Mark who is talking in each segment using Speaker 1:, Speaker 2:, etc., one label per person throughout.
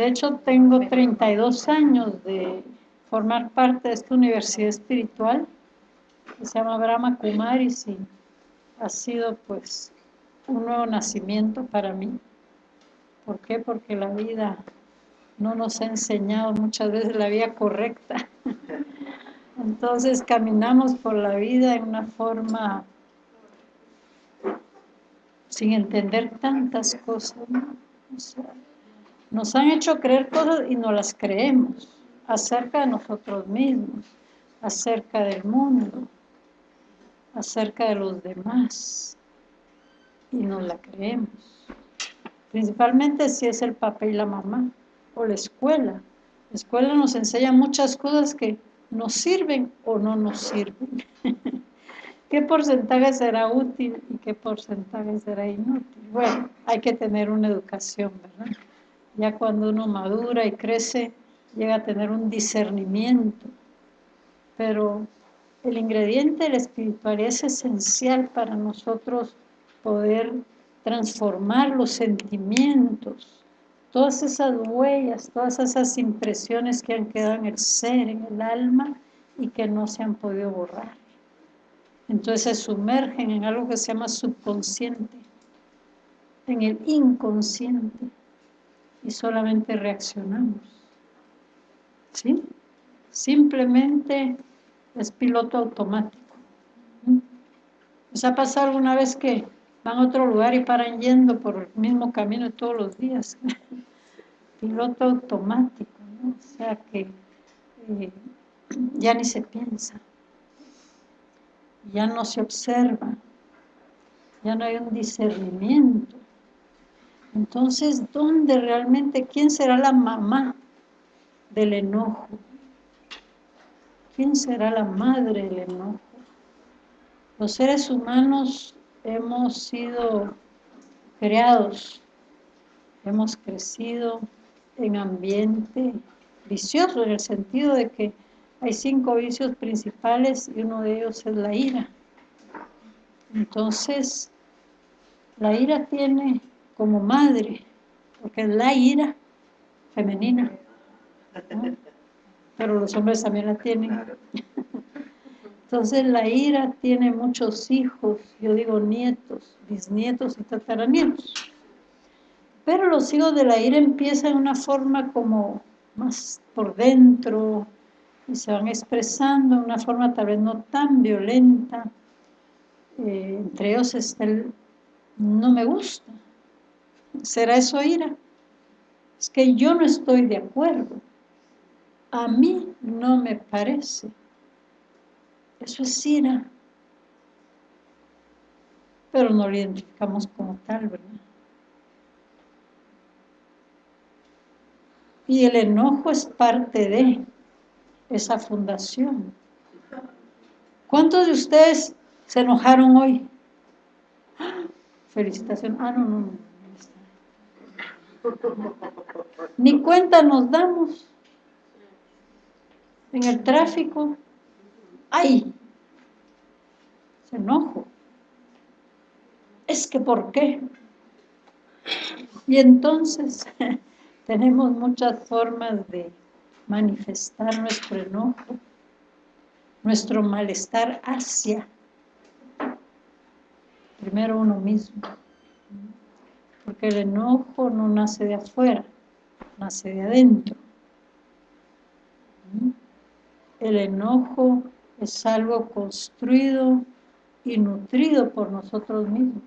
Speaker 1: De hecho, tengo 32 años de formar parte de esta universidad espiritual que se llama Brahma Kumaris y ha sido pues un nuevo nacimiento para mí. ¿Por qué? Porque la vida no nos ha enseñado muchas veces la vía correcta. Entonces caminamos por la vida en una forma sin entender tantas cosas. Nos han hecho creer cosas y no las creemos acerca de nosotros mismos, acerca del mundo, acerca de los demás y no la creemos. Principalmente si es el papá y la mamá o la escuela. La escuela nos enseña muchas cosas que nos sirven o no nos sirven. ¿Qué porcentaje será útil y qué porcentaje será inútil? Bueno, hay que tener una educación, ¿verdad? Ya cuando uno madura y crece, llega a tener un discernimiento. Pero el ingrediente de la espiritualidad es esencial para nosotros poder transformar los sentimientos, todas esas huellas, todas esas impresiones que han quedado en el ser, en el alma y que no se han podido borrar. Entonces se sumergen en algo que se llama subconsciente, en el inconsciente y solamente reaccionamos. ¿Sí? Simplemente es piloto automático. ¿Les ha pasado alguna vez que van a otro lugar y paran yendo por el mismo camino todos los días? piloto automático, ¿no? O sea que eh, ya ni se piensa, ya no se observa, ya no hay un discernimiento. Entonces, ¿dónde realmente, quién será la mamá del enojo? ¿Quién será la madre del enojo? Los seres humanos hemos sido creados, hemos crecido en ambiente vicioso, en el sentido de que hay cinco vicios principales y uno de ellos es la ira. Entonces, la ira tiene como madre, porque es la ira femenina, pero los hombres también la tienen. Entonces la ira tiene muchos hijos, yo digo nietos, bisnietos y tataranietos. Pero los hijos de la ira empiezan de una forma como más por dentro y se van expresando de una forma tal vez no tan violenta. Eh, entre ellos está el no me gusta. ¿Será eso ira? Es que yo no estoy de acuerdo. A mí no me parece. Eso es ira. Pero no lo identificamos como tal, ¿verdad? Y el enojo es parte de esa fundación. ¿Cuántos de ustedes se enojaron hoy? Felicitación. Ah, no, no, no. Ni cuenta nos damos en el tráfico. ¡Ay! Se enojo. Es que ¿por qué? Y entonces tenemos muchas formas de manifestar nuestro enojo, nuestro malestar hacia primero uno mismo. Porque el enojo no nace de afuera, nace de adentro. El enojo es algo construido y nutrido por nosotros mismos.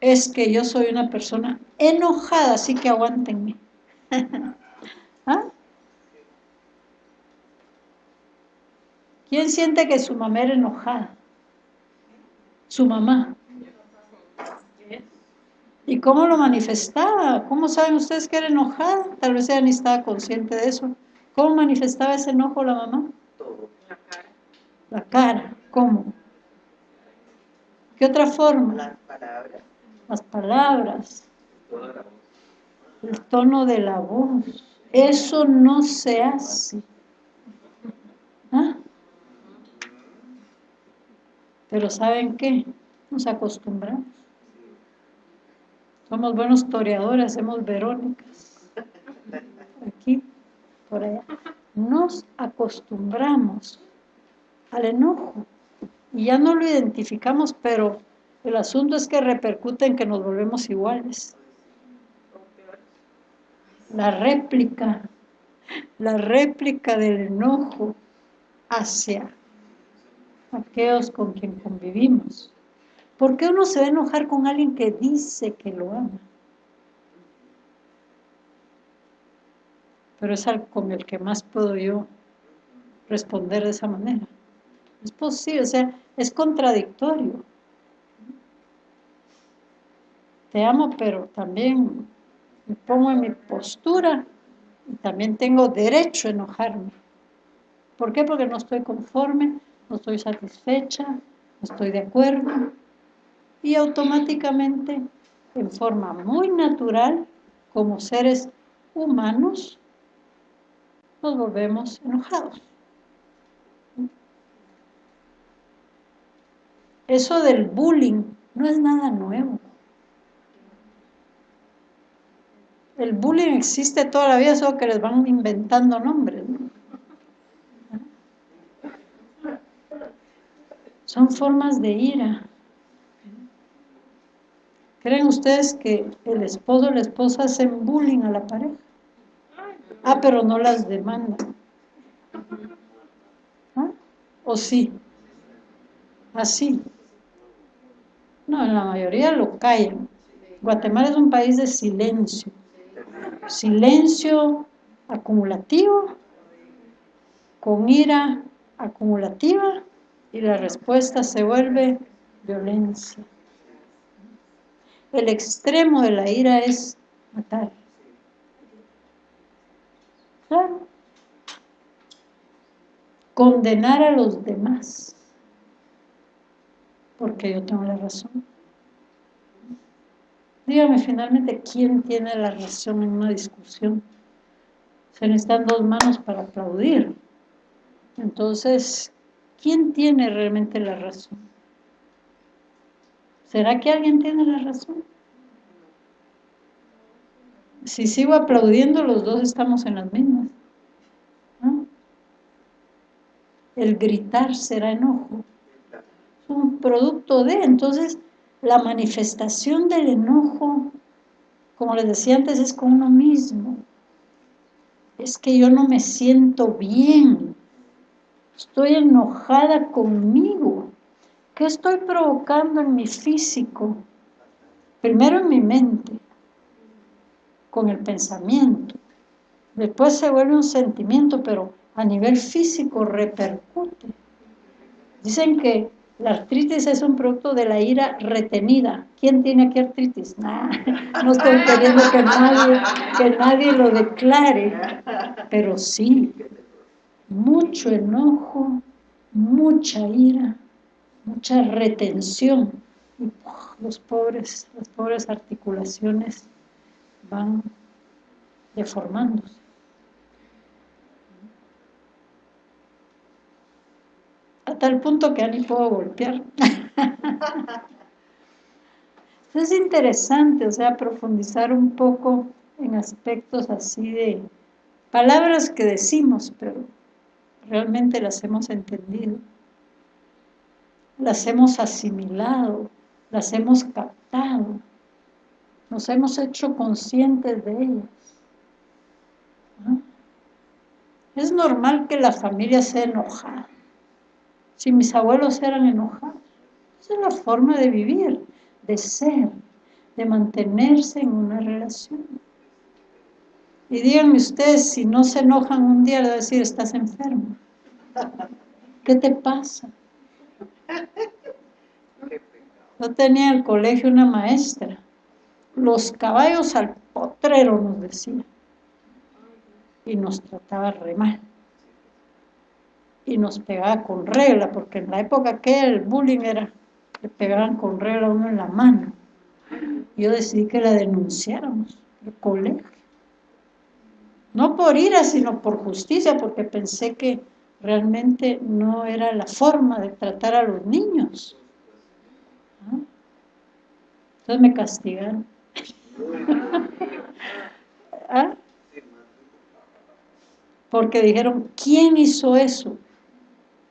Speaker 1: Es que yo soy una persona enojada, así que aguántenme. ¿Ah? ¿Quién siente que su mamá era enojada? Su mamá. ¿Y cómo lo manifestaba? ¿Cómo saben ustedes que era enojada? Tal vez ella ni estaba consciente de eso. ¿Cómo manifestaba ese enojo la mamá? La cara. La cara, ¿cómo? ¿Qué otra forma? Las palabras. Las palabras. El tono de la voz. Eso no se hace. ¿Ah? Pero ¿saben qué? Nos acostumbramos. Somos buenos toreadores, hacemos verónicas. Aquí, por allá. Nos acostumbramos al enojo y ya no lo identificamos, pero el asunto es que repercute en que nos volvemos iguales. La réplica, la réplica del enojo hacia aquellos con quien convivimos. ¿Por qué uno se va a enojar con alguien que dice que lo ama? Pero es algo con el que más puedo yo responder de esa manera. Es posible, o sea, es contradictorio. Te amo, pero también me pongo en mi postura y también tengo derecho a enojarme. ¿Por qué? Porque no estoy conforme, no estoy satisfecha, no estoy de acuerdo. Y automáticamente, en forma muy natural, como seres humanos, nos volvemos enojados. Eso del bullying no es nada nuevo. El bullying existe toda la vida, solo que les van inventando nombres. Son formas de ira. ¿Creen ustedes que el esposo o la esposa hacen bullying a la pareja? Ah, pero no las demandan. ¿Ah? ¿O sí? Así. No, en la mayoría lo callan. Guatemala es un país de silencio. Silencio acumulativo, con ira acumulativa, y la respuesta se vuelve violencia. El extremo de la ira es matar. Condenar a los demás porque yo tengo la razón. Dígame finalmente quién tiene la razón en una discusión. Se necesitan dos manos para aplaudir. Entonces, ¿quién tiene realmente la razón? ¿Será que alguien tiene la razón? Si sigo aplaudiendo, los dos estamos en las mismas. El gritar será enojo un producto de, entonces la manifestación del enojo, como les decía antes, es con uno mismo. Es que yo no me siento bien, estoy enojada conmigo. ¿Qué estoy provocando en mi físico? Primero en mi mente, con el pensamiento. Después se vuelve un sentimiento, pero a nivel físico repercute. Dicen que la artritis es un producto de la ira retenida. ¿Quién tiene aquí artritis? no estoy queriendo que nadie, que nadie lo declare, pero sí, mucho enojo, mucha ira, mucha retención. Y los pobres, las pobres articulaciones van deformándose. a tal punto que ya ni puedo golpear. es interesante, o sea, profundizar un poco en aspectos así de palabras que decimos, pero realmente las hemos entendido, las hemos asimilado, las hemos captado, nos hemos hecho conscientes de ellas. Es normal que la familia sea enojada, si mis abuelos eran enojados. Esa es la forma de vivir, de ser, de mantenerse en una relación. Y díganme ustedes, si no se enojan un día, a decir, estás enfermo. ¿Qué te pasa? Yo tenía en el colegio una maestra. Los caballos al potrero nos decía. Y nos trataba re mal y nos pegaba con regla, porque en la época que el bullying era, le pegaban con regla uno en la mano. Yo decidí que la denunciáramos, el colegio. No por ira, sino por justicia, porque pensé que realmente no era la forma de tratar a los niños. Entonces me castigaron. ¿Ah? Porque dijeron, ¿quién hizo eso?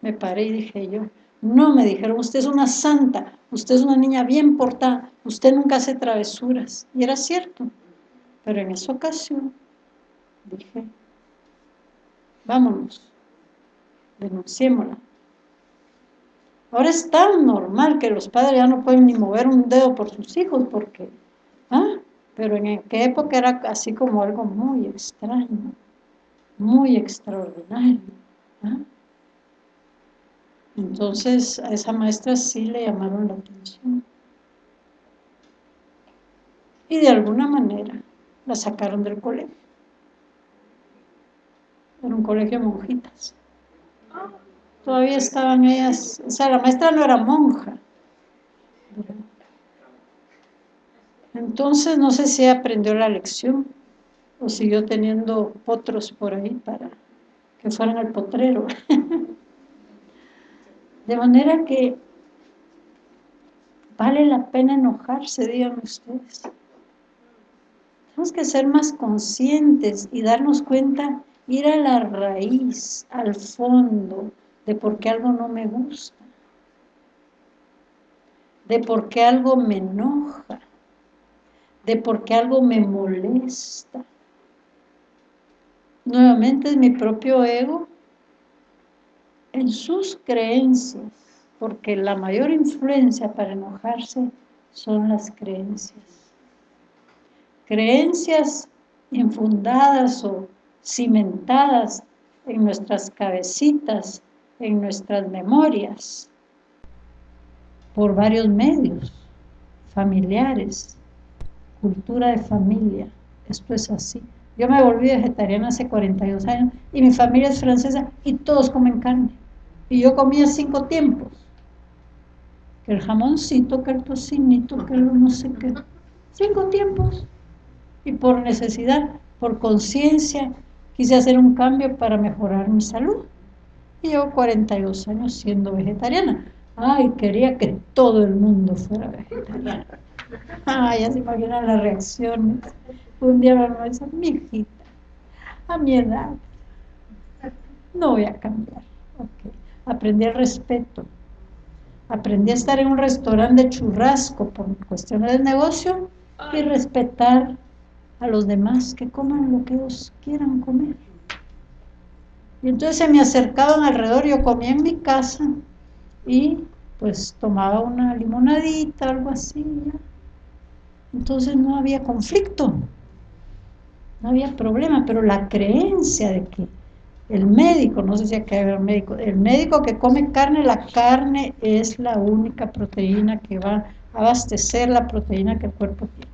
Speaker 1: Me paré y dije yo, no, me dijeron, usted es una santa, usted es una niña bien portada, usted nunca hace travesuras. Y era cierto, pero en esa ocasión dije, vámonos, denunciémosla. Ahora es tan normal que los padres ya no pueden ni mover un dedo por sus hijos, porque, ¿ah? Pero en aquella época era así como algo muy extraño, muy extraordinario. ¿ah? Entonces a esa maestra sí le llamaron la atención. Y de alguna manera la sacaron del colegio. Era un colegio de monjitas. Todavía estaban ellas, o sea, la maestra no era monja. Entonces no sé si aprendió la lección o siguió teniendo potros por ahí para que fueran al potrero. De manera que vale la pena enojarse, digan ustedes. Tenemos que ser más conscientes y darnos cuenta, ir a la raíz, al fondo de por qué algo no me gusta, de por qué algo me enoja, de por qué algo me molesta. Nuevamente es mi propio ego en sus creencias, porque la mayor influencia para enojarse son las creencias creencias infundadas o cimentadas en nuestras cabecitas, en nuestras memorias, por varios medios, familiares, cultura de familia, esto es así. Yo me volví vegetariana hace 42 años y mi familia es francesa y todos comen carne. Y yo comía cinco tiempos. Que el jamoncito, que el tocinito, que el no sé qué. Cinco tiempos y por necesidad, por conciencia, quise hacer un cambio para mejorar mi salud. Y llevo 42 años siendo vegetariana. Ay, quería que todo el mundo fuera vegetariano. Ay, ya se imaginan las reacciones. Un día me dice, mi hijita, a mi edad, no voy a cambiar. Aprendí el respeto. Aprendí a estar en un restaurante de churrasco por cuestiones de negocio y respetar a los demás que coman lo que ellos quieran comer. Y entonces se me acercaban alrededor, yo comía en mi casa y pues tomaba una limonadita, algo así. Entonces no había conflicto, no había problema, pero la creencia de que el médico, no sé si acá hay un médico, el médico que come carne, la carne es la única proteína que va a abastecer la proteína que el cuerpo tiene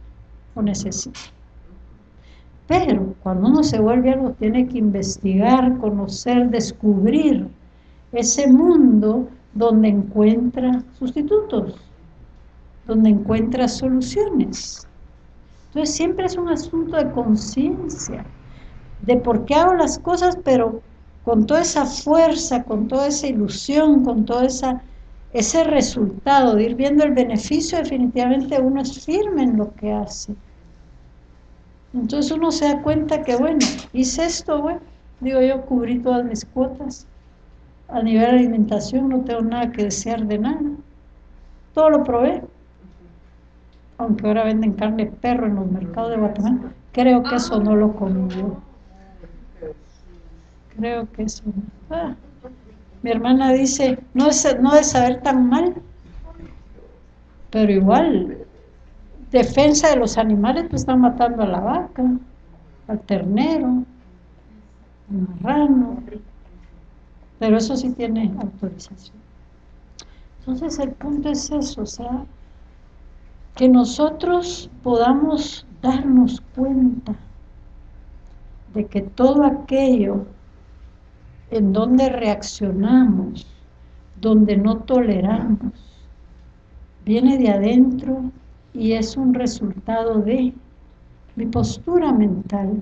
Speaker 1: o necesita. Pero cuando uno se vuelve algo, tiene que investigar, conocer, descubrir ese mundo donde encuentra sustitutos, donde encuentra soluciones. Entonces siempre es un asunto de conciencia, de por qué hago las cosas, pero con toda esa fuerza, con toda esa ilusión, con todo esa, ese resultado de ir viendo el beneficio, definitivamente uno es firme en lo que hace. Entonces uno se da cuenta que, bueno, hice esto, bueno, digo yo, cubrí todas mis cuotas. A nivel de alimentación no tengo nada que desear de nada. Todo lo probé. Aunque ahora venden carne de perro en los mercados de Guatemala, creo que eso no lo comí yo. Creo que eso no. Ah, mi hermana dice, no es, no de saber tan mal, pero igual defensa de los animales, pues están matando a la vaca, al ternero, al marrano, pero eso sí tiene autorización. Entonces el punto es eso, o sea, que nosotros podamos darnos cuenta de que todo aquello en donde reaccionamos, donde no toleramos, viene de adentro y es un resultado de mi postura mental.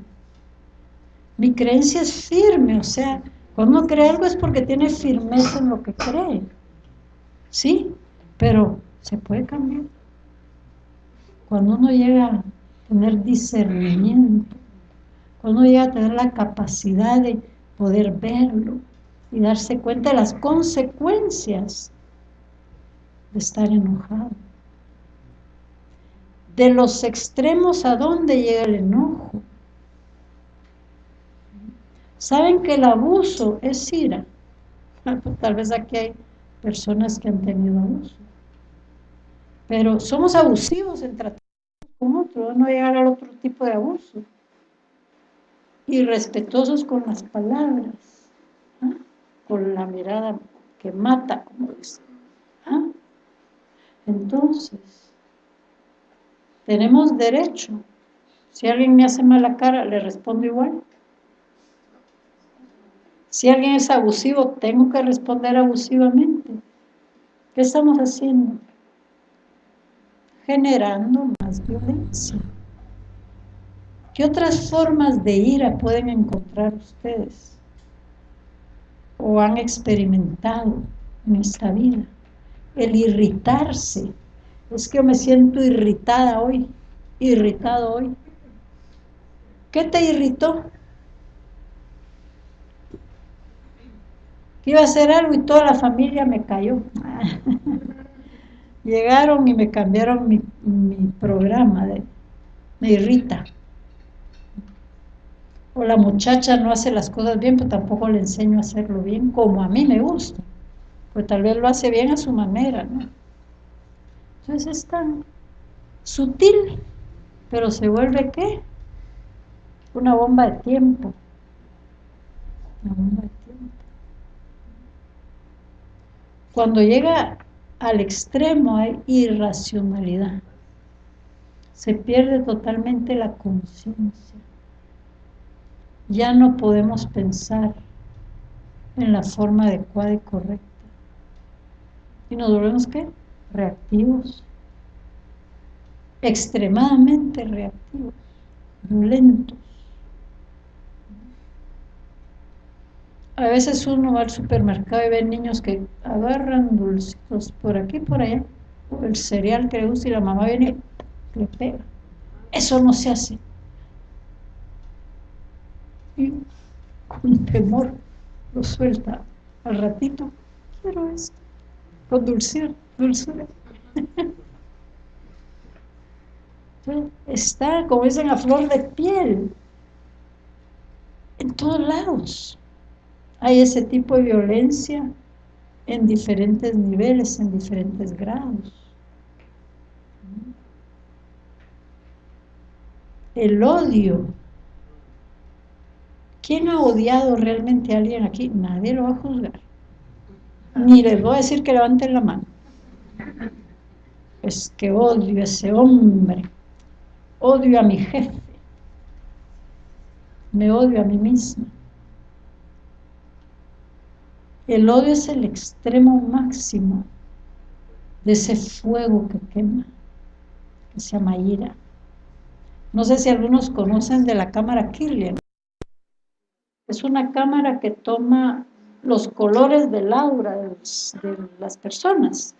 Speaker 1: Mi creencia es firme, o sea, cuando uno cree algo es porque tiene firmeza en lo que cree. ¿Sí? Pero se puede cambiar. Cuando uno llega a tener discernimiento, cuando llega a tener la capacidad de poder verlo y darse cuenta de las consecuencias de estar enojado. De los extremos a dónde llega el enojo. Saben que el abuso es ira. Tal vez aquí hay personas que han tenido abuso. Pero somos abusivos en tratar con otro, no llegar al otro tipo de abuso. Y respetuosos con las palabras, ¿ah? con la mirada que mata, como dicen. ¿ah? Entonces, tenemos derecho. Si alguien me hace mala cara, le respondo igual. Si alguien es abusivo, tengo que responder abusivamente. ¿Qué estamos haciendo? Generando más violencia. ¿Qué otras formas de ira pueden encontrar ustedes? ¿O han experimentado en esta vida? El irritarse. Es que yo me siento irritada hoy, irritado hoy. ¿Qué te irritó? que iba a hacer algo y toda la familia me cayó. Llegaron y me cambiaron mi, programa, de, me irrita. O la muchacha no hace las cosas bien, pero tampoco le enseño a hacerlo bien, como a mí me gusta. Pues tal vez lo hace bien a su manera, ¿no? Entonces es tan sutil, pero se vuelve ¿qué? Una bomba de tiempo. Una bomba de tiempo. Cuando llega al extremo hay irracionalidad. Se pierde totalmente la conciencia. Ya no podemos pensar en la forma adecuada y correcta. Y nos volvemos, ¿qué? Reactivos. Extremadamente reactivos. Violentos. A veces uno va al supermercado y ve niños que agarran dulcitos por aquí por allá, el cereal que le gusta y la mamá viene y le pega. Eso no se hace. Y con temor lo suelta. Al ratito, quiero esto. Con dulzura, dulzura. Está, como dicen, a flor de piel. En todos lados. Hay ese tipo de violencia en diferentes niveles, en diferentes grados. El odio. ¿Quién ha odiado realmente a alguien aquí? Nadie lo va a juzgar. Ni les voy a decir que levanten la mano. Es que odio a ese hombre. Odio a mi jefe. Me odio a mí misma. El odio es el extremo máximo de ese fuego que quema, que se llama ira. No sé si algunos conocen de la cámara Kirlian. Es una cámara que toma los colores del aura de, las personas.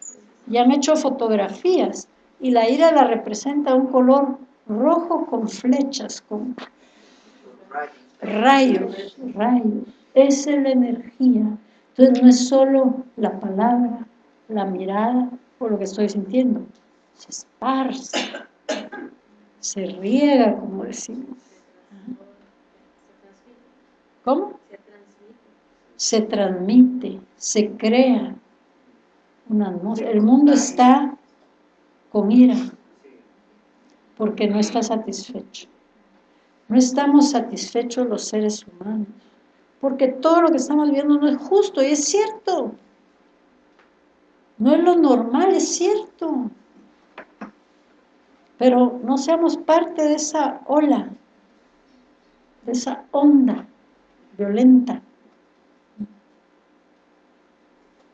Speaker 1: Y han hecho fotografías. Y la ira la representa un color rojo con flechas, con rayos, rayos. Esa es la energía entonces no es solo la palabra, la mirada o lo que estoy sintiendo, se esparce, se riega, como decimos. ¿Cómo? Se transmite, se crea una atmósfera. El mundo está con ira, porque no está satisfecho. No estamos satisfechos los seres humanos porque todo lo que estamos viendo no es justo, y es cierto. No es lo normal, es cierto. Pero no seamos parte de esa ola, de esa onda violenta.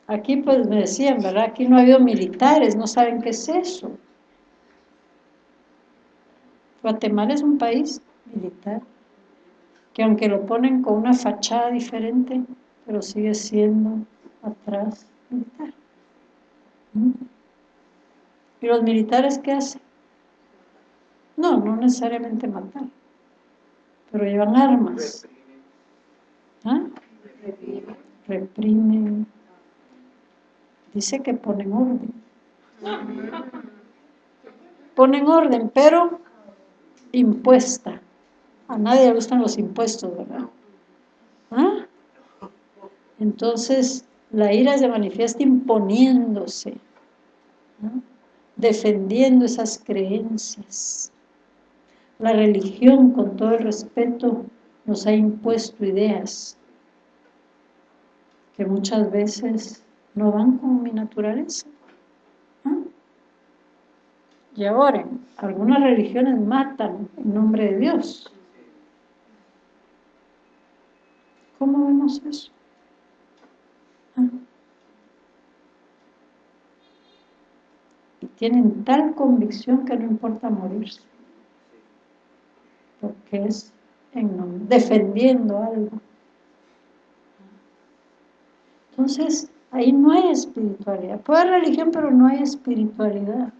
Speaker 1: Aquí pues me decían, ¿verdad? Aquí no ha habido militares, no saben qué es eso. Guatemala es un país militar que aunque lo ponen con una fachada diferente, pero sigue siendo atrás militar. ¿Mm? ¿Y los militares qué hacen? No, no necesariamente matar, pero llevan armas. ¿Ah? Reprimen. Dice que ponen orden. Ponen orden, pero impuesta. A nadie le gustan los impuestos, ¿verdad? ¿Ah? Entonces, la ira se manifiesta imponiéndose, defendiendo esas creencias. La religión, con todo el respeto, nos ha impuesto ideas que muchas veces no van con mi naturaleza. Y ahora, algunas religiones matan en nombre de Dios. ¿Cómo vemos eso? Y tienen tal convicción que no importa morirse. Porque es en, defendiendo algo. Entonces, ahí no hay espiritualidad. Puede haber religión, pero no hay espiritualidad.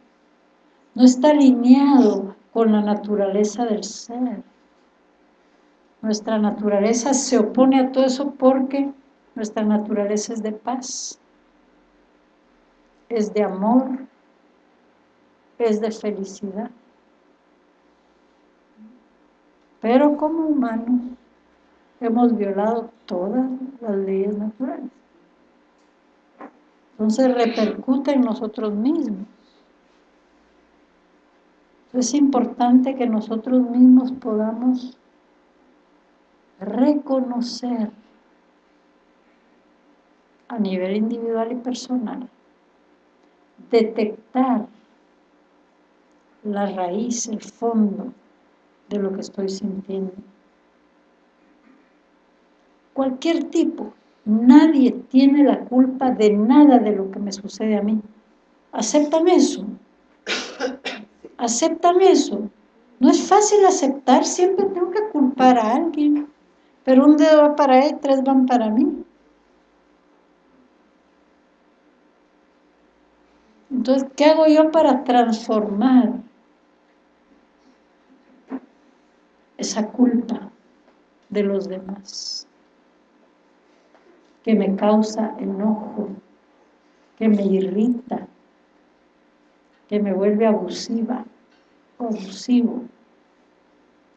Speaker 1: No está alineado con la naturaleza del ser. Nuestra naturaleza se opone a todo eso porque nuestra naturaleza es de paz, es de amor, es de felicidad. Pero como humanos hemos violado todas las leyes naturales. Entonces repercute en nosotros mismos. Es importante que nosotros mismos podamos reconocer a nivel individual y personal, detectar la raíz, el fondo de lo que estoy sintiendo. Cualquier tipo, nadie tiene la culpa de nada de lo que me sucede a mí. Acéptame eso. Acéptame eso. No es fácil aceptar, siempre tengo que culpar a alguien. Pero un dedo va para él, tres van para mí. Entonces, ¿qué hago yo para transformar esa culpa de los demás? Que me causa enojo, que me irrita, que me vuelve abusiva, abusivo,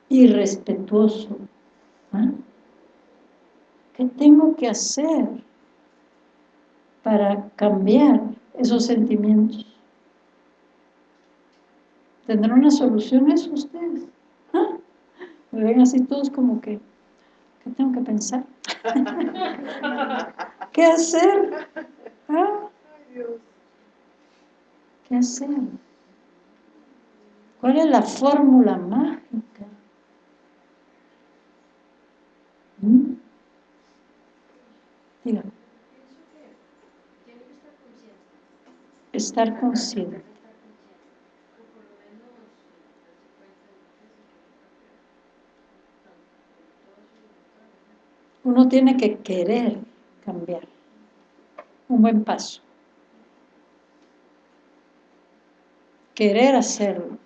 Speaker 1: irrespetuoso. ¿ah? ¿Qué tengo que hacer para cambiar esos sentimientos. ¿Tendrán una solución eso ustedes? ¿Ah? Me ven así todos como que, ¿qué tengo que pensar? ¿Qué hacer? ¿Ah? ¿Qué hacer? ¿Cuál es la fórmula mágica? ¿Mm? Dígame. estar consciente. Uno tiene que querer cambiar. Un buen paso. Querer hacerlo.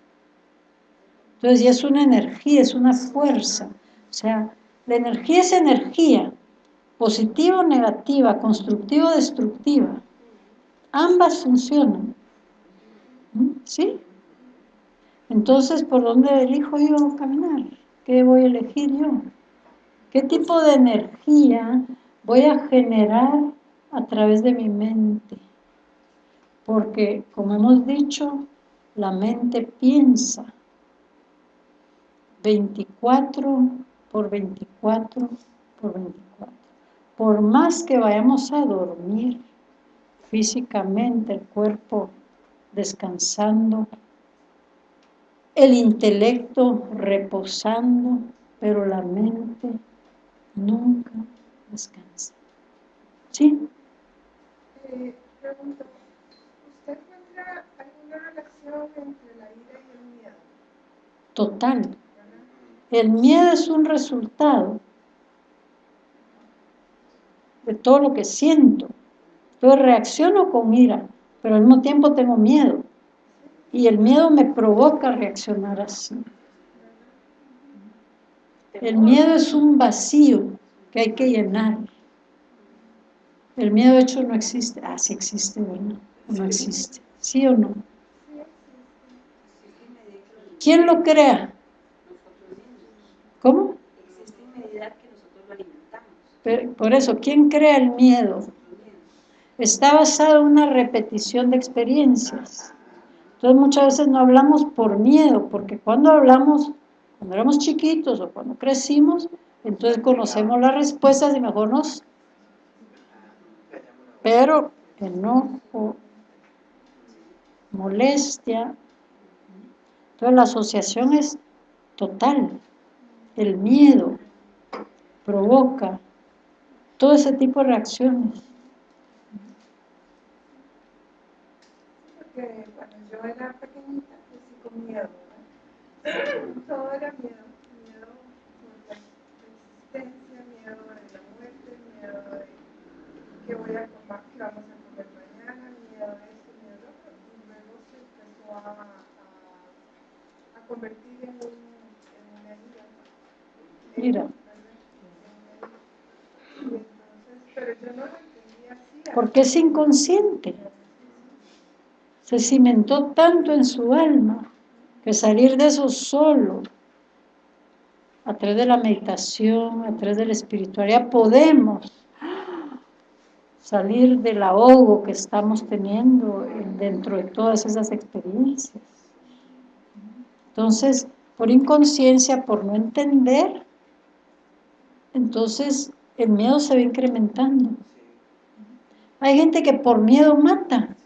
Speaker 1: Entonces ya es una energía, es una fuerza. O sea, la energía es energía. Positiva o negativa, constructiva o destructiva. Ambas funcionan. ¿Mm? ¿Sí? Entonces, ¿por dónde elijo yo caminar? ¿Qué voy a elegir yo? ¿Qué tipo de energía voy a generar a través de mi mente? Porque, como hemos dicho, la mente piensa 24 por 24 por 24. Por más que vayamos a dormir, físicamente el cuerpo descansando, el intelecto reposando, pero la mente nunca descansa. ¿Sí?
Speaker 2: Eh, pregunto, ¿usted encuentra alguna relación entre la ira y el miedo?
Speaker 1: Total. El miedo es un resultado de todo lo que siento. Yo reacciono con ira, pero al mismo tiempo tengo miedo. Y el miedo me provoca reaccionar así. El miedo es un vacío que hay que llenar. El miedo hecho no existe. Ah, sí existe, ¿verdad? no existe. ¿Sí o no? ¿Quién lo crea? ¿Cómo? Existe en medida que nosotros lo alimentamos. por eso, ¿quién crea el miedo? Está basado en una repetición de experiencias. Entonces muchas veces no hablamos por miedo, porque cuando hablamos, cuando éramos chiquitos o cuando crecimos, entonces conocemos las respuestas y mejor nos... Pero enojo, molestia, entonces la asociación es total, el miedo provoca todo ese tipo de reacciones.
Speaker 2: Porque cuando yo era pequeñita, crecí con miedo, Todo era miedo, miedo por la existencia, miedo de la muerte, miedo de que voy a comer, que vamos a comer mañana, miedo de esto, miedo de otro, y luego se empezó a, a, convertir en, un, en una herida.
Speaker 1: Mira.
Speaker 2: pero yo no lo entendía así.
Speaker 1: Porque es inconsciente se cimentó tanto en su alma que salir de eso solo, a través de la meditación, a través de la espiritualidad, podemos salir del ahogo que estamos teniendo dentro de todas esas experiencias. Entonces, por inconsciencia, por no entender, entonces el miedo se va incrementando. Hay gente que por miedo mata.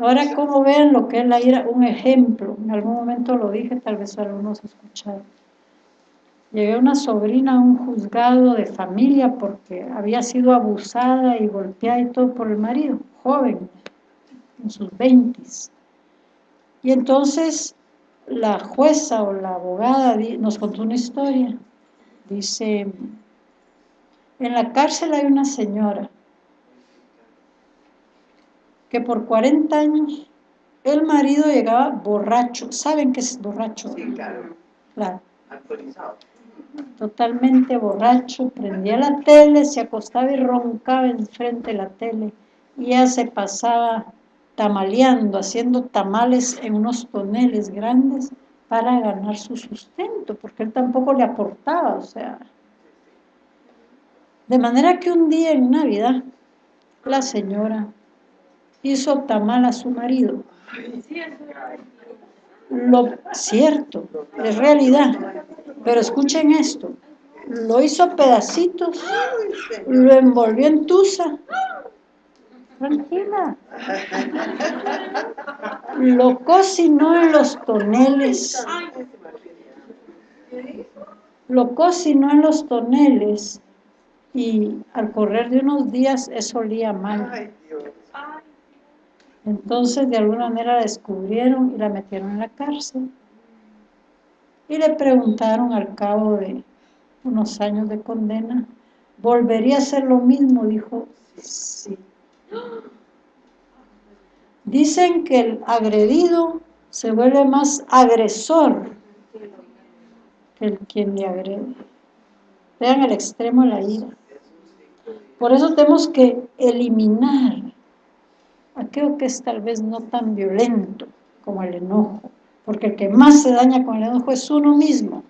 Speaker 1: Ahora, como ven lo que es la ira? Un ejemplo, en algún momento lo dije, tal vez algunos escucharon. Llegué una sobrina a un juzgado de familia porque había sido abusada y golpeada y todo por el marido, joven, en sus veintis. Y entonces la jueza o la abogada nos contó una historia. Dice, en la cárcel hay una señora que por 40 años el marido llegaba borracho. ¿Saben qué es borracho?
Speaker 3: Sí, claro.
Speaker 1: Claro.
Speaker 3: Actualizado.
Speaker 1: Totalmente borracho, prendía la tele, se acostaba y roncaba enfrente de la tele. Y ella se pasaba tamaleando, haciendo tamales en unos toneles grandes para ganar su sustento, porque él tampoco le aportaba, o sea. De manera que un día en Navidad, la señora hizo tamal a su marido. Lo cierto, es realidad. Pero escuchen esto. Lo hizo pedacitos, lo envolvió en tusa. Tranquila. Lo cocinó en los toneles. Lo cocinó en los toneles y al correr de unos días eso olía mal. Entonces de alguna manera la descubrieron y la metieron en la cárcel. Y le preguntaron al cabo de unos años de condena, ¿volvería a hacer lo mismo? Dijo, sí. Dicen que el agredido se vuelve más agresor que el quien le agrede. Vean el extremo de la ira. Por eso tenemos que eliminar aquello que es tal vez no tan violento como el enojo, porque el que más se daña con el enojo es uno mismo.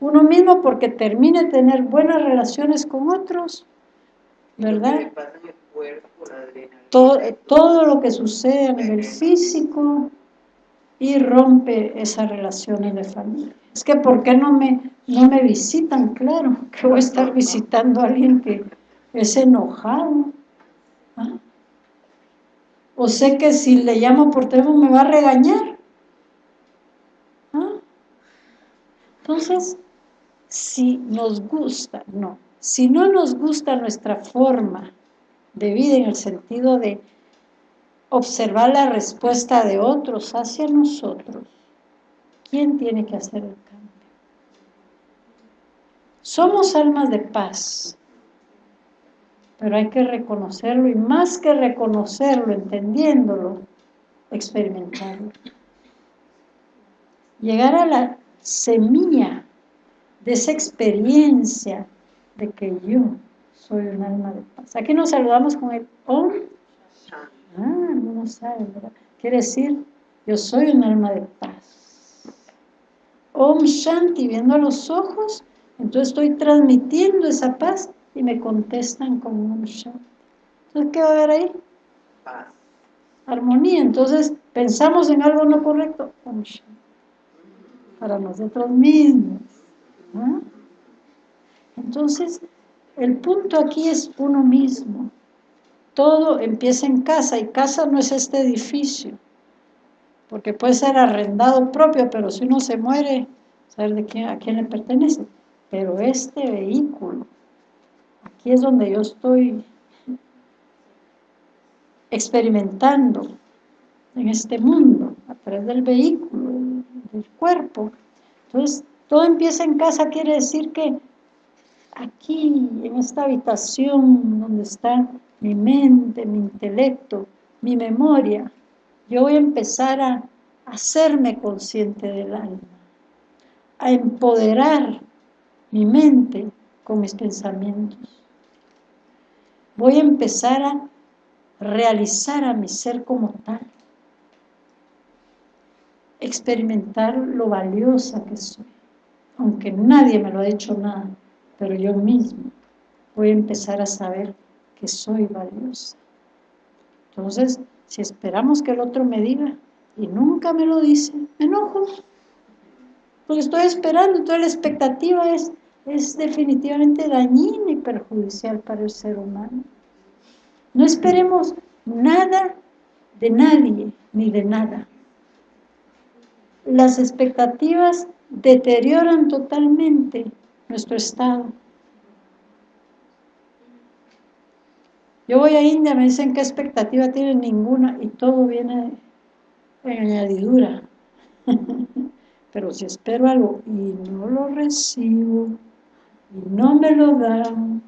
Speaker 1: Uno mismo porque termina de tener buenas relaciones con otros, ¿verdad? Todo, todo lo que sucede a nivel físico y rompe esas relaciones de familia. Es que ¿por qué no me, no me visitan? Claro, que voy a estar visitando a alguien que es enojado. O sé que si le llamo por teléfono me va a regañar. Entonces, si nos gusta, no, si no nos gusta nuestra forma de vida en el sentido de observar la respuesta de otros hacia nosotros, ¿quién tiene que hacer el cambio? Somos almas de paz, pero hay que reconocerlo y más que reconocerlo, entendiéndolo, experimentarlo. Llegar a la semilla de esa experiencia de que yo soy un alma de paz. Aquí nos saludamos con el Om. Ah, no saben, ¿verdad? Quiere decir, yo soy un alma de paz. Om Shanti, viendo a los ojos, entonces estoy transmitiendo esa paz y me contestan con Om Shanti. Entonces, ¿qué va a haber ahí? Paz. Armonía. Entonces, pensamos en algo no correcto, Shanti. Para nosotros mismos. Entonces, el punto aquí es uno mismo. Todo empieza en casa y casa no es este edificio, porque puede ser arrendado propio, pero si uno se muere, saber de quién, a quién le pertenece. Pero este vehículo, aquí es donde yo estoy experimentando en este mundo, a través del vehículo, del cuerpo. Entonces, todo empieza en casa, quiere decir que aquí, en esta habitación donde está mi mente, mi intelecto, mi memoria, yo voy a empezar a hacerme consciente del alma, a empoderar mi mente con mis pensamientos. Voy a empezar a realizar a mi ser como tal, experimentar lo valiosa que soy aunque nadie me lo ha dicho nada, pero yo mismo voy a empezar a saber que soy valiosa. Entonces, si esperamos que el otro me diga y nunca me lo dice, me enojo. Porque estoy esperando, toda la expectativa es, es definitivamente dañina y perjudicial para el ser humano. No esperemos nada de nadie ni de nada. Las expectativas deterioran totalmente nuestro estado. Yo voy a India, me dicen qué expectativa tienen ninguna y todo viene en añadidura. Pero si espero algo y no lo recibo y no me lo dan,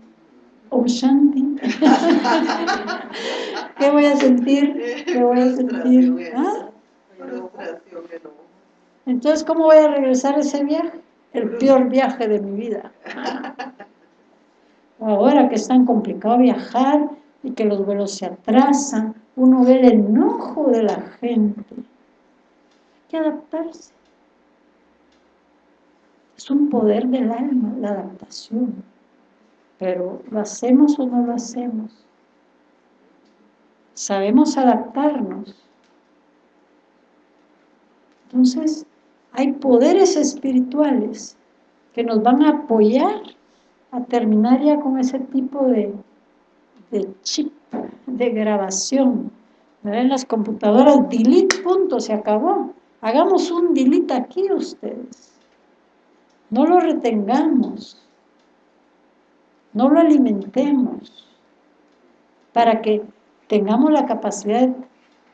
Speaker 1: Om Shanti, ¿qué voy a sentir? ¿Qué voy a sentir? ¿Ah? Entonces, ¿cómo voy a regresar a ese viaje? El peor viaje de mi vida. Ahora que es tan complicado viajar y que los vuelos se atrasan, uno ve el enojo de la gente. Hay que adaptarse. Es un poder del alma, la adaptación. Pero ¿lo hacemos o no lo hacemos? Sabemos adaptarnos. Entonces, hay poderes espirituales que nos van a apoyar a terminar ya con ese tipo de, chip, de grabación. En las computadoras, delete, punto, se acabó. Hagamos un delete aquí ustedes. No lo retengamos. No lo alimentemos. Para que tengamos la capacidad de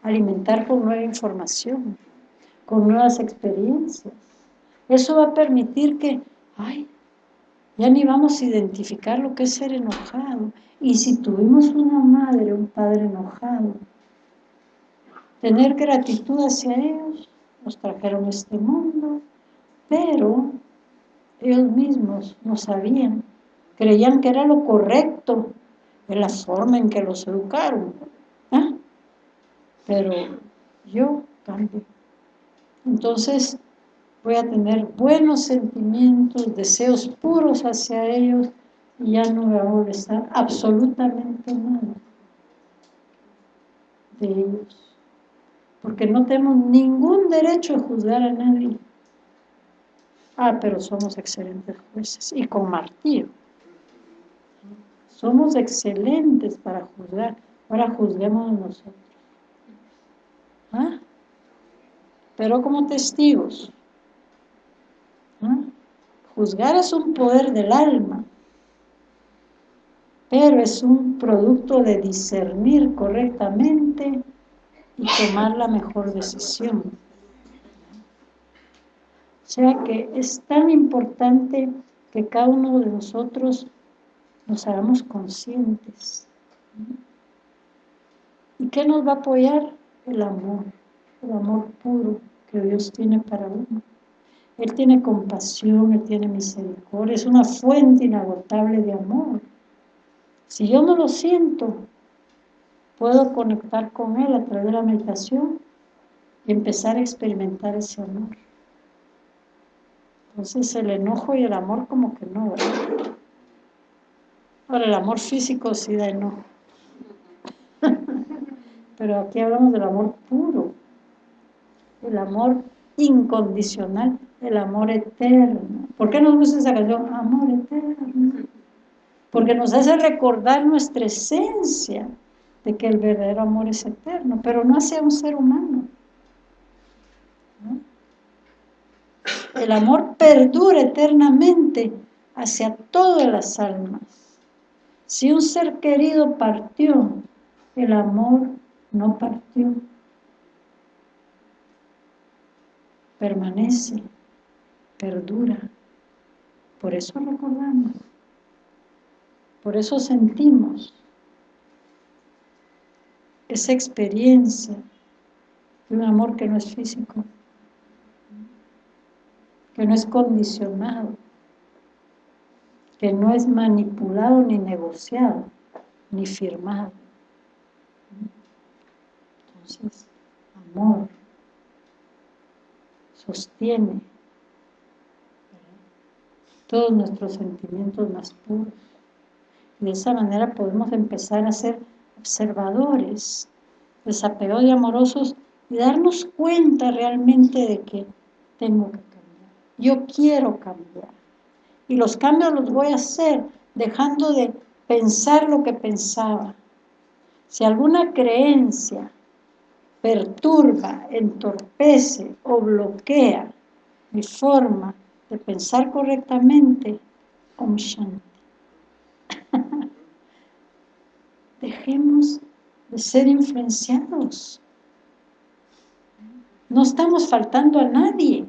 Speaker 1: alimentar con nueva información con nuevas experiencias. Eso va a permitir que, ay, ya ni vamos a identificar lo que es ser enojado. Y si tuvimos una madre, un padre enojado, tener gratitud hacia ellos, nos trajeron este mundo, pero ellos mismos no sabían, creían que era lo correcto en la forma en que los educaron. ¿ah? Pero yo cambio. Entonces voy a tener buenos sentimientos, deseos puros hacia ellos y ya no me va a molestar absolutamente nada de ellos. Porque no tenemos ningún derecho a juzgar a nadie. Ah, pero somos excelentes jueces y con martillo. Somos excelentes para juzgar. Ahora juzguemos nosotros. ¿Ah? pero como testigos. Juzgar es un poder del alma, pero es un producto de discernir correctamente y tomar la mejor decisión. Sea que es tan importante que cada uno de nosotros nos hagamos conscientes ¿Y qué nos va a apoyar? El amor, el amor puro que Dios tiene para uno. Él tiene compasión, Él tiene misericordia, es una fuente inagotable de amor. Si yo no lo siento, puedo conectar con Él a través de la meditación y empezar a experimentar ese amor. Entonces el enojo y el amor como que no, ¿verdad? Ahora el amor físico sí da enojo. Pero aquí hablamos del amor puro, el amor incondicional, el amor eterno. ¿Por qué nos gusta esa canción? Amor eterno. Porque nos hace recordar nuestra esencia de que el verdadero amor es eterno, pero no hacia un ser humano. El amor perdura eternamente hacia todas las almas. Si un ser querido partió, el amor no partió. Permanece, perdura. Por eso recordamos. Por eso sentimos esa experiencia de un amor que no es físico, que no es condicionado, que no es manipulado ni negociado, ni firmado. Entonces, amor sostiene todos nuestros sentimientos más puros. Y de esa manera podemos empezar a ser observadores, desapegados y amorosos y darnos cuenta realmente de que tengo que. Yo quiero cambiar. Y los cambios los voy a hacer dejando de pensar lo que pensaba. Si alguna creencia perturba, entorpece o bloquea mi forma de pensar correctamente, Om Shanti. Dejemos de ser influenciados. No estamos faltando a nadie.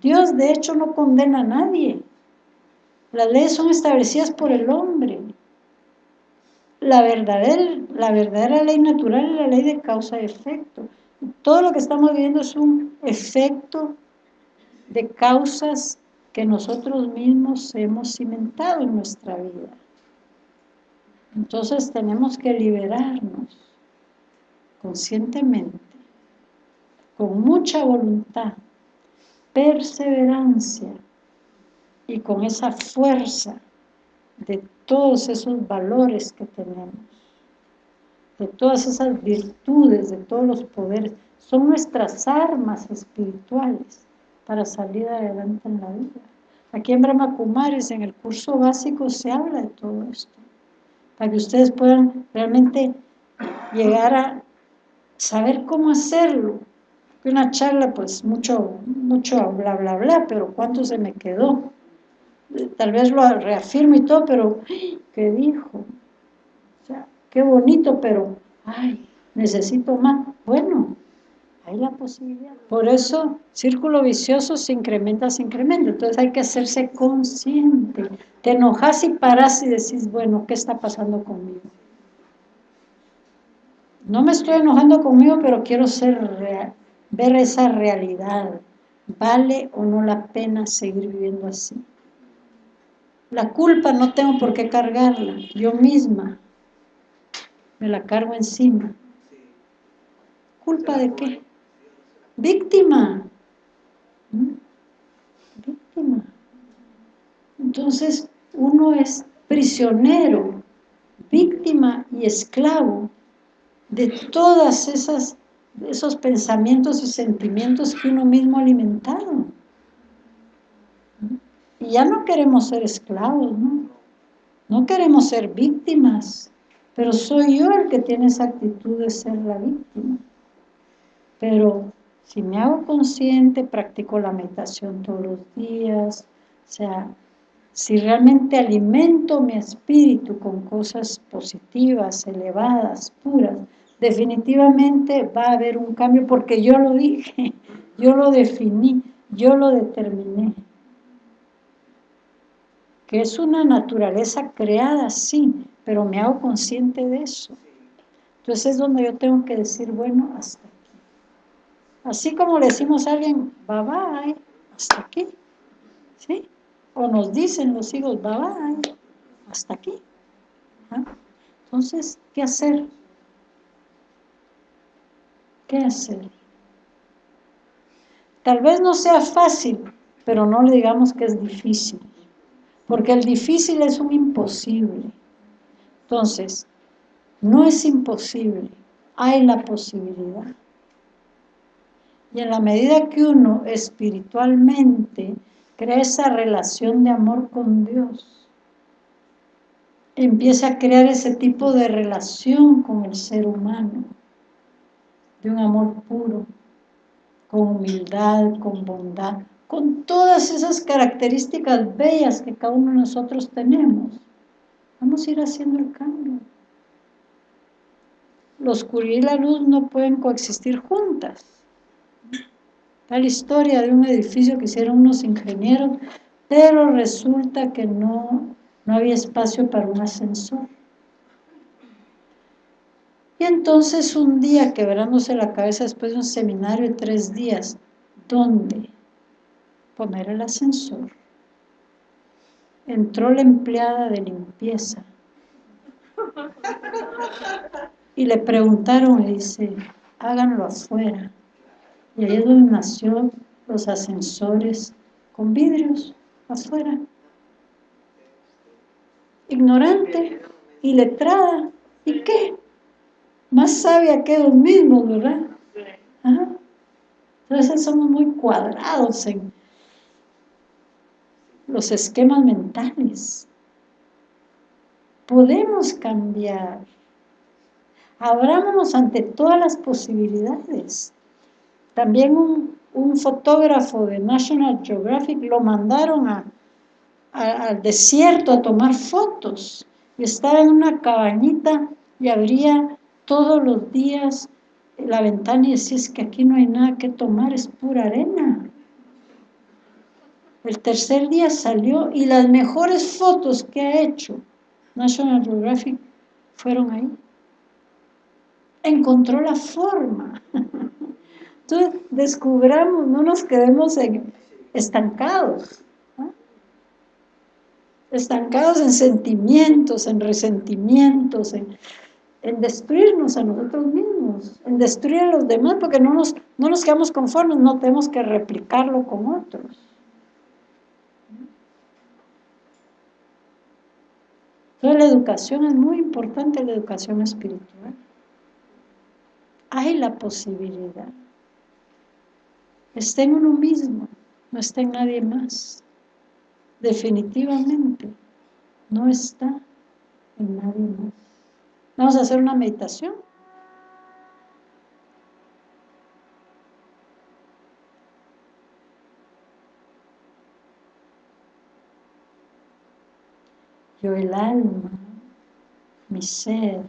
Speaker 1: Dios de hecho no condena a nadie. Las leyes son establecidas por el hombre. La verdadera, la verdadera ley natural es la ley de causa y efecto. Todo lo que estamos viviendo es un efecto de causas que nosotros mismos hemos cimentado en nuestra vida. Entonces tenemos que liberarnos conscientemente, con mucha voluntad, perseverancia y con esa fuerza de todos esos valores que tenemos, de todas esas virtudes, de todos los poderes. Son nuestras armas espirituales para salir adelante en la vida. Aquí en Brahma Kumaris, en el curso básico, se habla de todo esto para que ustedes puedan realmente llegar a saber cómo hacerlo. Una charla, pues mucho, mucho bla, bla, bla, pero ¿cuánto se me quedó? Tal vez lo reafirmo y todo, pero ¿qué dijo? O sea, qué bonito, pero, ay, necesito más. Bueno, hay la posibilidad. Por eso, círculo vicioso se incrementa, se incrementa. Entonces hay que hacerse consciente. Te enojas y paras y decís, bueno, ¿qué está pasando conmigo? No me estoy enojando conmigo, pero quiero ser ver esa realidad. ¿Vale o no la pena seguir viviendo así? La culpa no tengo por qué cargarla, yo misma me la cargo encima. ¿Culpa de qué? Víctima. ¿Mm? Víctima. Entonces, uno es prisionero, víctima y esclavo de todas esas esos pensamientos y sentimientos que uno mismo ha. Y ya no queremos ser esclavos, ¿no? No queremos ser víctimas, pero soy yo el que tiene esa actitud de ser la víctima. Pero si me hago consciente, practico la meditación todos los días, o sea, si realmente alimento mi espíritu con cosas positivas, elevadas, puras, definitivamente va a haber un cambio porque yo lo dije, yo lo definí, yo lo determiné. que es una naturaleza creada, sí, pero me hago consciente de eso. Entonces es donde yo tengo que decir, bueno, hasta aquí. Así como le decimos a alguien, bye bye, hasta aquí. ¿Sí? O nos dicen los hijos, bye bye, hasta aquí. Entonces, ¿qué hacer? ¿Qué hacer? Tal vez no sea fácil, pero no le digamos que es difícil, porque el difícil es un imposible. Entonces, no es imposible, hay la posibilidad. Y en la medida que uno espiritualmente crea esa relación de amor con Dios, empieza a crear ese tipo de relación con el ser humano, de un amor puro, con humildad, con bondad, con todas esas características bellas que cada uno de nosotros tenemos. Vamos a ir haciendo el cambio. La oscuridad y la luz no pueden coexistir juntas. Tal historia de un edificio que hicieron unos ingenieros, pero resulta que no, no había espacio para un ascensor. Y entonces un día quebrándose la cabeza después de un seminario de tres días, ¿dónde poner el ascensor? Entró la empleada de limpieza y le preguntaron, y dice, háganlo afuera. Y ahí es donde nació los ascensores con vidrios afuera. Ignorante, iletrada, ¿y qué? Más sabia que ellos mismos, ¿verdad? Entonces somos muy cuadrados en los esquemas mentales. Podemos cambiar. Abrámonos ante todas las posibilidades. También un, fotógrafo de National Geographic lo mandaron al desierto a tomar fotos. Y estaba en una cabañita y abría todos los días la ventana y decía, es que aquí no hay nada que tomar, es pura arena. El tercer día salió y las mejores fotos que ha hecho National Geographic fueron ahí. Encontró la forma. Entonces, descubramos, no nos quedemos estancados. Estancados en sentimientos, en resentimientos, en, en destruirnos a nosotros mismos, en destruir a los demás, porque no nos, no nos quedamos conformes, no tenemos que replicarlo con otros. Entonces la educación es muy importante, la educación espiritual. Hay la posibilidad. Está en uno mismo, no está en nadie más. Definitivamente, no está en nadie más. Vamos a hacer una meditación. Yo el alma, mi ser,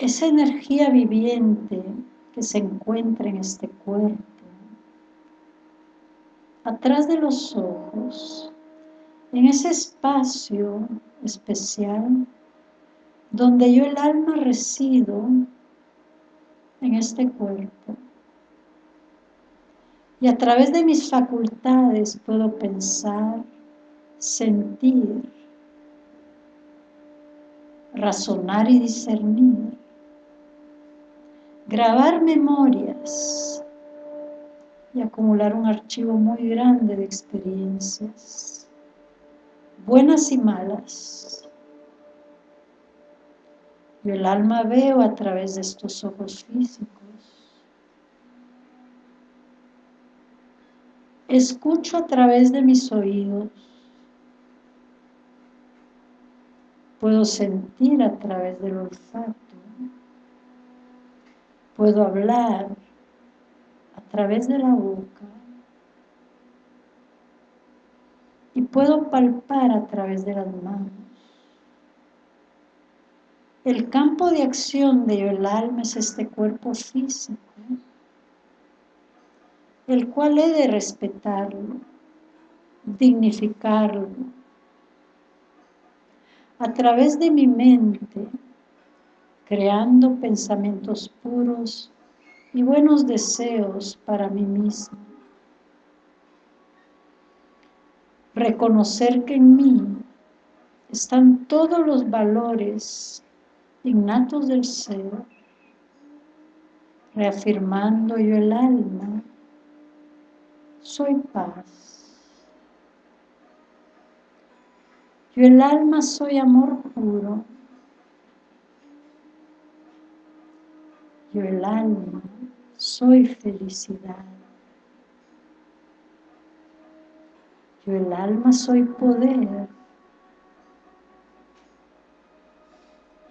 Speaker 1: esa energía viviente que se encuentra en este cuerpo, atrás de los ojos, en ese espacio especial donde yo el alma resido en este cuerpo. Y a través de mis facultades puedo pensar, sentir, razonar y discernir, grabar memorias y acumular un archivo muy grande de experiencias buenas y malas. Yo el alma veo a través de estos ojos físicos. Escucho a través de mis oídos. Puedo sentir a través del olfato. Puedo hablar a través de la boca. y puedo palpar a través de las manos. El campo de acción de el alma es este cuerpo físico, el cual he de respetarlo, dignificarlo. A través de mi mente, creando pensamientos puros y buenos deseos para mí mismo. Reconocer que en mí están todos los valores innatos del ser, reafirmando yo el alma, soy paz. Yo el alma soy amor puro. Yo el alma soy felicidad. Yo el alma soy poder.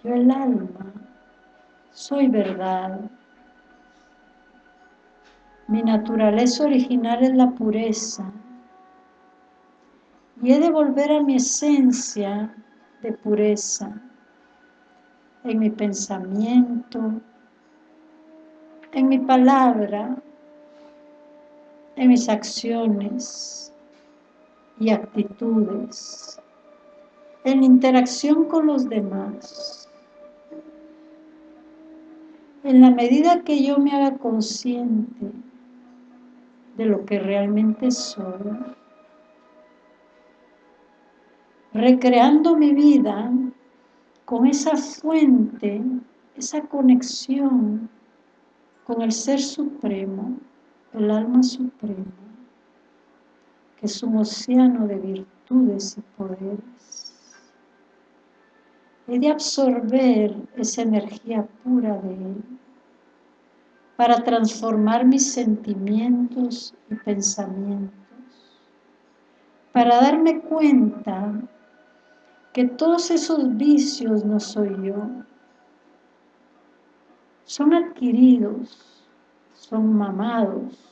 Speaker 1: Yo el alma soy verdad. Mi naturaleza original es la pureza. Y he de volver a mi esencia de pureza en mi pensamiento, en mi palabra, en mis acciones y actitudes, en interacción con los demás. En la medida que yo me haga consciente de lo que realmente soy, recreando mi vida con esa fuente, esa conexión con el Ser Supremo, el Alma Suprema, es un océano de virtudes y poderes. He de absorber esa energía pura de Él para transformar mis sentimientos y pensamientos, para darme cuenta que todos esos vicios no soy yo, son adquiridos, son mamados,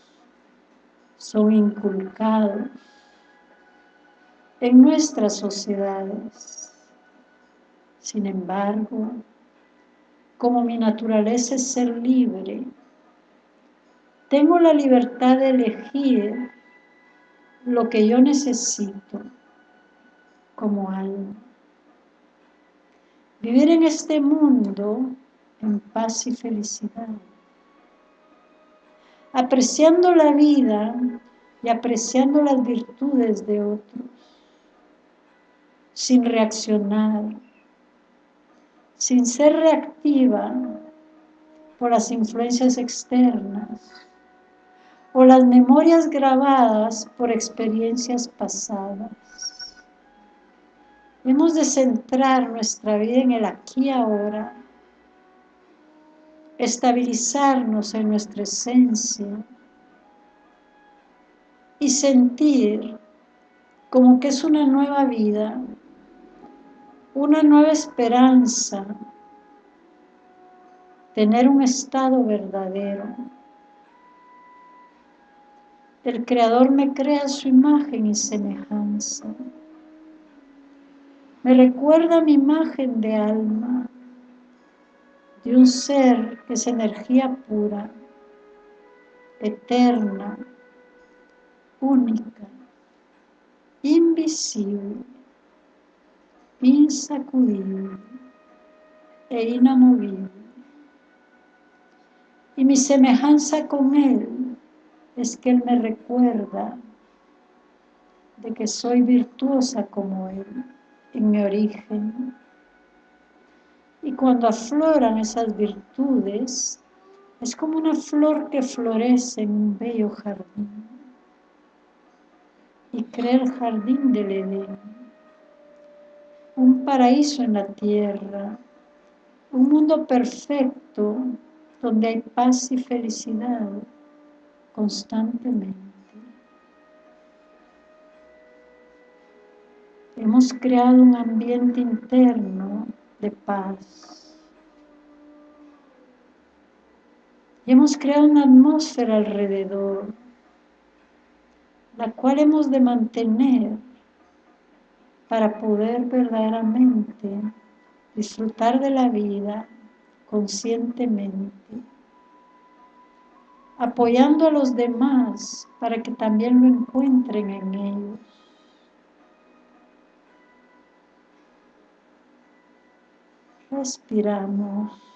Speaker 1: son inculcados en nuestras sociedades. Sin embargo, como mi naturaleza es ser libre, tengo la libertad de elegir lo que yo necesito como alma. Vivir en este mundo en paz y felicidad. Apreciando la vida y apreciando las virtudes de otros, sin reaccionar, sin ser reactiva por las influencias externas o las memorias grabadas por experiencias pasadas. Hemos de centrar nuestra vida en el aquí y ahora estabilizarnos en nuestra esencia y sentir como que es una nueva vida, una nueva esperanza, tener un estado verdadero. El Creador me crea su imagen y semejanza. Me recuerda mi imagen de alma de un ser que es energía pura, eterna, única, invisible, insacudible e inamovible. Y mi semejanza con Él es que Él me recuerda de que soy virtuosa como Él en mi origen y cuando afloran esas virtudes, es como una flor que florece en un bello jardín. Y crea el jardín del Edén, un paraíso en la tierra, un mundo perfecto donde hay paz y felicidad constantemente. Hemos creado un ambiente interno de paz. Y hemos creado una atmósfera alrededor, la cual hemos de mantener para poder verdaderamente disfrutar de la vida conscientemente, apoyando a los demás para que también lo encuentren en ellos. Respiramos.